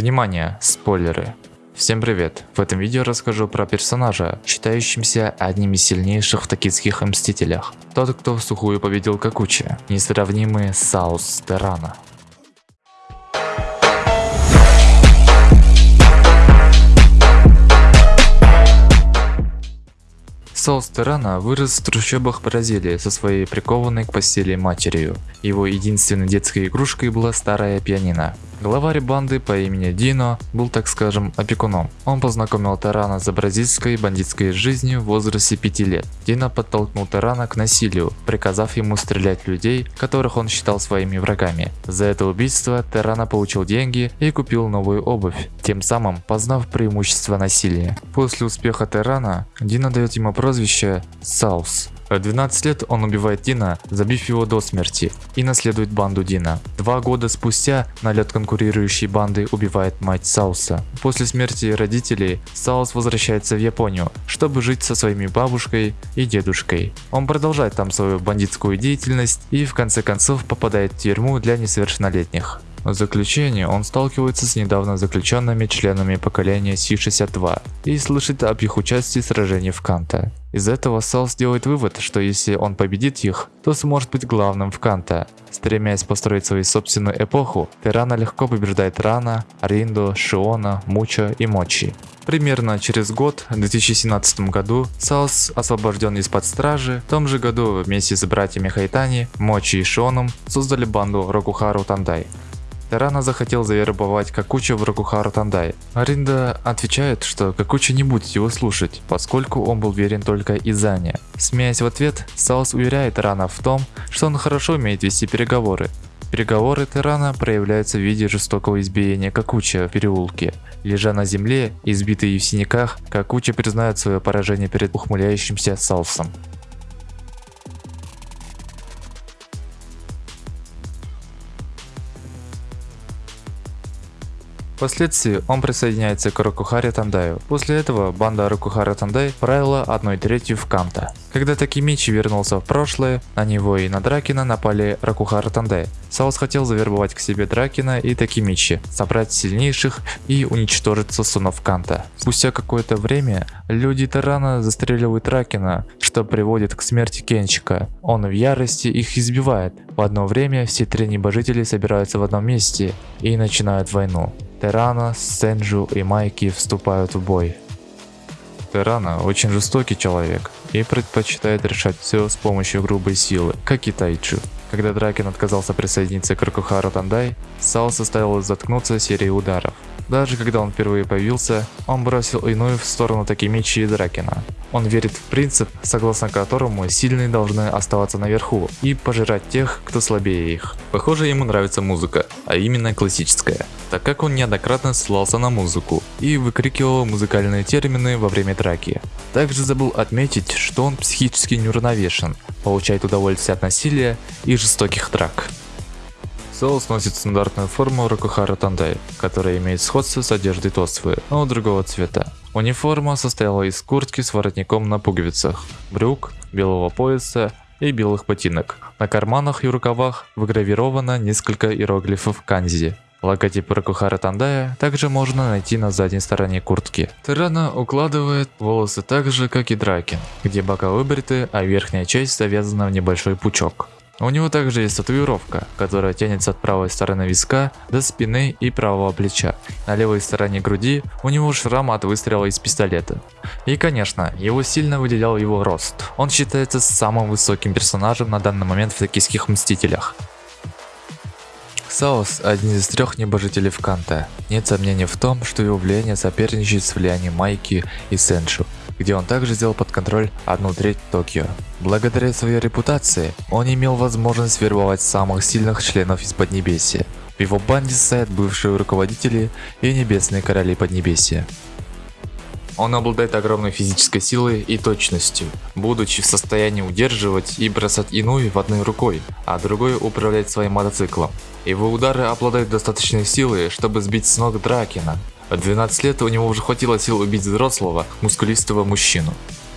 Внимание, спойлеры. Всем привет! В этом видео расскажу про персонажа, считающимся одним из сильнейших в токийских Мстителях. Тот, кто в сухую победил Какучи, несравнимый Саус Терана. Сол Стерана вырос в трущобах Бразилии со своей прикованной к постели матерью. Его единственной детской игрушкой была старая пианино. Главарь банды по имени Дино был, так скажем, опекуном. Он познакомил Тарана с бразильской бандитской жизнью в возрасте 5 лет. Дино подтолкнул Тарана к насилию, приказав ему стрелять людей, которых он считал своими врагами. За это убийство Тарана получил деньги и купил новую обувь, тем самым познав преимущество насилия. После успеха Тарана, Дино дает ему прозвище Саус в 12 лет он убивает Дина, забив его до смерти, и наследует банду Дина. Два года спустя налет конкурирующей банды убивает мать Сауса. После смерти родителей Саус возвращается в Японию, чтобы жить со своими бабушкой и дедушкой. Он продолжает там свою бандитскую деятельность и в конце концов попадает в тюрьму для несовершеннолетних. В заключение он сталкивается с недавно заключенными членами поколения Си-62 и слышит об их участии в сражении в Канто. Из этого Саус делает вывод, что если он победит их, то сможет быть главным в Канто. Стремясь построить свою собственную эпоху, Терано легко побеждает Рана, Ринду, Шиона, Мучо и Мочи. Примерно через год, в 2017 году, Саус освобожден из-под стражи. В том же году вместе с братьями Хайтани, Мочи и Шионом создали банду Рокухару Тандай. Терано захотел завербовать Какучо в Рокухару Тандай. А Ринду отвечает, что Какучо не будет его слушать, поскольку он был верен только Изане. Смеясь в ответ, Саус уверяет Терано в том, что он хорошо умеет вести переговоры. Переговоры Терано проявляются в виде жестокого избиения Какучо в переулке. Лежа на земле, избитый в синяках, Какучо признает свое поражение перед ухмыляющимся Саусом. Впоследствии он присоединяется к Рокухаре Тандаю. После этого банда Рокухара Тандай правила одной третью в Канто. Когда Такимичи вернулся в прошлое, на него и на Дракена напали Рокухара Тандай. Саус хотел завербовать к себе Дракена и Такимичи, собрать сильнейших и уничтожить Сосунов Канта. Спустя какое-то время люди Тарана застреливают Дракина, что приводит к смерти Кенчика. Он в ярости их избивает. В одно время все три небожители собираются в одном месте и начинают войну. Терана, Сенджу и Майки вступают в бой. Терана очень жестокий человек и предпочитает решать все с помощью грубой силы, как и Тайчу. Когда Дракен отказался присоединиться к Рокухару Тандай, Сао заставил заткнуться серией ударов. Даже когда он впервые появился, он бросил иную в сторону Такимичи и Дракена. Он верит в принцип, согласно которому сильные должны оставаться наверху и пожирать тех, кто слабее их. Похоже, ему нравится музыка, а именно классическая, так как он неоднократно ссылался на музыку и выкрикивал музыкальные термины во время драки. Также забыл отметить, что он психически неуравновешен, получает удовольствие от насилия и жестоких драк. Соус носит стандартную форму Рокухара Тандай, которая имеет сходство с одеждой Тосфы, но другого цвета. Униформа состояла из куртки с воротником на пуговицах, брюк, белого пояса и белых ботинок. На карманах и рукавах выгравировано несколько иероглифов канзи. Логотип Рокухара Тандая также можно найти на задней стороне куртки. Тирана укладывает волосы так же, как и Дракин, где бока выбриты, а верхняя часть завязана в небольшой пучок. У него также есть татуировка, которая тянется от правой стороны виска до спины и правого плеча. На левой стороне груди у него шрам от выстрела из пистолета. И конечно, его сильно выделял его рост. Он считается самым высоким персонажем на данный момент в токийских Мстителях. Саос – один из трех небожителей в Канте. Нет сомнений в том, что его влияние соперничает с влиянием Майки и Сеншу где он также взял под контроль одну треть Токио. Благодаря своей репутации, он имел возможность вербовать самых сильных членов из Поднебесья. В его банде стоят бывшие руководители и небесные короли Поднебесья. Он обладает огромной физической силой и точностью, будучи в состоянии удерживать и бросать иную в одной рукой, а другой управлять своим мотоциклом. Его удары обладают достаточной силой, чтобы сбить с ног Дракена, в 12 лет у него уже хватило сил убить взрослого, мускулистого мужчину.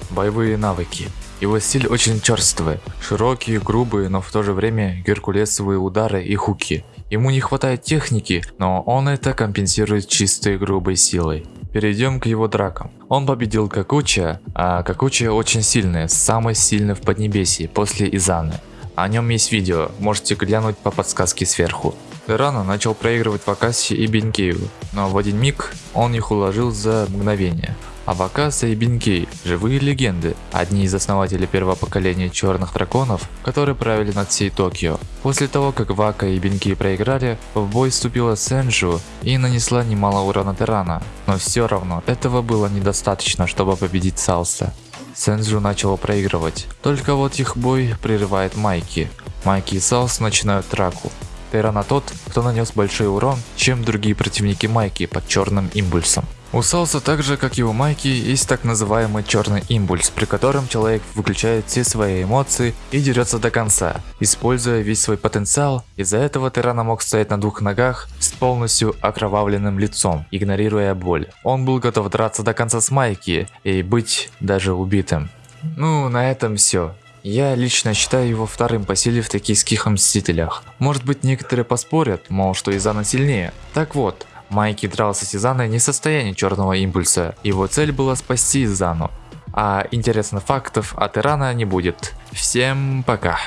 Боевые навыки. Его стиль очень черствый, широкие, грубые, но в то же время геркулесовые удары и хуки. Ему не хватает техники, но он это компенсирует чистой грубой силой. Перейдем к его дракам. Он победил Какуча, а Какуча очень сильный, самый сильный в Поднебесье после Изаны. О нем есть видео, можете глянуть по подсказке сверху. Терана начал проигрывать Вакаси и Бенкею, но в один миг он их уложил за мгновение. А Вакаса и Бенкей – живые легенды, одни из основателей первого поколения черных драконов, которые правили над всей Токио. После того, как Вака и Бенкей проиграли, в бой вступила Сенджу и нанесла немало урона Терана. Но все равно, этого было недостаточно, чтобы победить Салса. Сенджу начала проигрывать, только вот их бой прерывает Майки. Майки и Салс начинают драку. Терана тот, кто нанес большой урон, чем другие противники Майки под черным импульсом. У Салса так же, как и у Майки, есть так называемый черный импульс, при котором человек выключает все свои эмоции и дерется до конца, используя весь свой потенциал. Из-за этого Тирана мог стоять на двух ногах с полностью окровавленным лицом, игнорируя боль. Он был готов драться до конца с Майки и быть даже убитым. Ну, на этом все. Я лично считаю его вторым по силе в токийских Мстителях. Может быть некоторые поспорят, мол, что Изана сильнее. Так вот, Майки дрался с Изаной не в состоянии черного импульса, его цель была спасти Изану. А интересных фактов от Ирана не будет. Всем пока.